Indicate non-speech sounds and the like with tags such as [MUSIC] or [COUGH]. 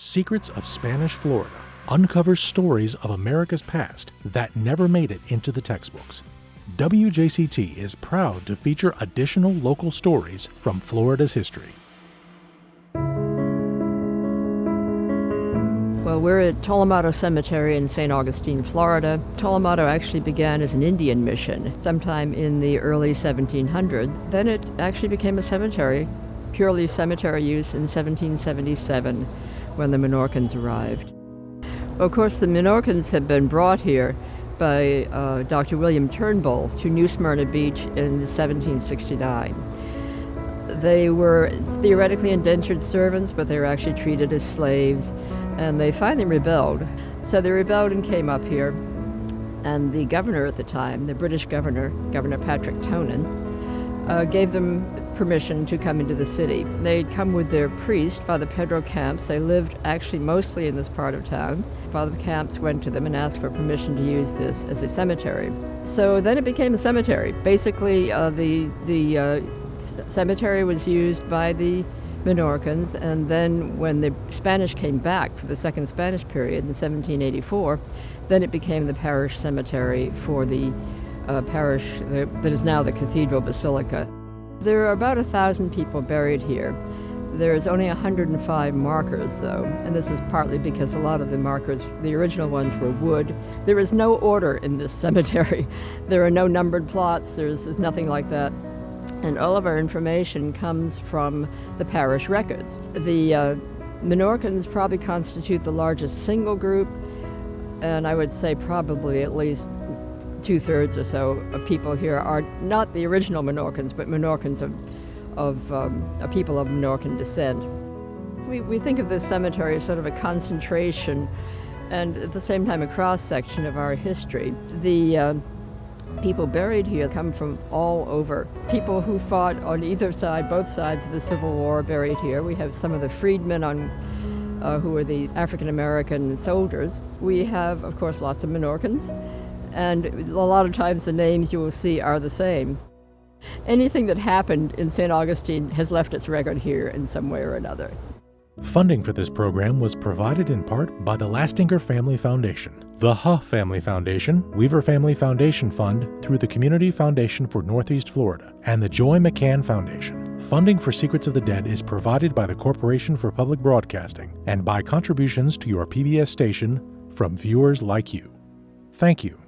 Secrets of Spanish Florida uncovers stories of America's past that never made it into the textbooks. WJCT is proud to feature additional local stories from Florida's history. Well, we're at Tolomato Cemetery in St. Augustine, Florida. Tolomato actually began as an Indian mission sometime in the early 1700s. Then it actually became a cemetery, purely cemetery use in 1777 when the Menorcans arrived. Of course, the Menorcans had been brought here by uh, Dr. William Turnbull to New Smyrna Beach in 1769. They were theoretically indentured servants, but they were actually treated as slaves, and they finally rebelled. So they rebelled and came up here, and the governor at the time, the British governor, Governor Patrick Tonyn, uh, gave them permission to come into the city. They'd come with their priest, Father Pedro Camps. They lived actually mostly in this part of town. Father Camps went to them and asked for permission to use this as a cemetery. So then it became a cemetery. Basically, uh, the, the uh, cemetery was used by the Menorcans, and then when the Spanish came back for the second Spanish period in 1784, then it became the parish cemetery for the uh, parish that is now the Cathedral Basilica. There are about a thousand people buried here. There's only 105 markers, though, and this is partly because a lot of the markers, the original ones, were wood. There is no order in this [LAUGHS] cemetery. There are no numbered plots, there's, there's nothing like that. And all of our information comes from the parish records. The uh, Menorcans probably constitute the largest single group, and I would say probably at least two thirds or so of people here are not the original Menorcans, but Menorcans of, of um, a people of Menorcan descent. We, we think of this cemetery as sort of a concentration and at the same time a cross section of our history. The uh, people buried here come from all over. People who fought on either side, both sides of the Civil War, buried here. We have some of the freedmen on uh, who are the African American soldiers. We have, of course, lots of Menorcans and a lot of times the names you will see are the same. Anything that happened in St. Augustine has left its record here in some way or another. Funding for this program was provided in part by the Lastinger Family Foundation, the Huh Family Foundation, Weaver Family Foundation Fund through the Community Foundation for Northeast Florida, and the Joy McCann Foundation. Funding for Secrets of the Dead is provided by the Corporation for Public Broadcasting and by contributions to your PBS station from viewers like you. Thank you.